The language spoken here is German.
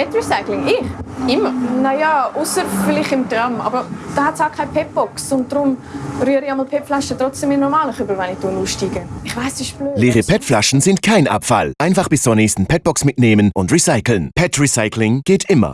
PET-Recycling? Ich? Immer? Naja, außer vielleicht im Tram. Aber da hat es auch keine PET-Box. Und darum rühre ich einmal PET-Flaschen trotzdem in normalen Kübel, wenn ich aussteige. Ich weiss, das ist blöd. Leere PET-Flaschen sind kein Abfall. Einfach bis zur nächsten PET-Box mitnehmen und recyceln. PET-Recycling geht immer.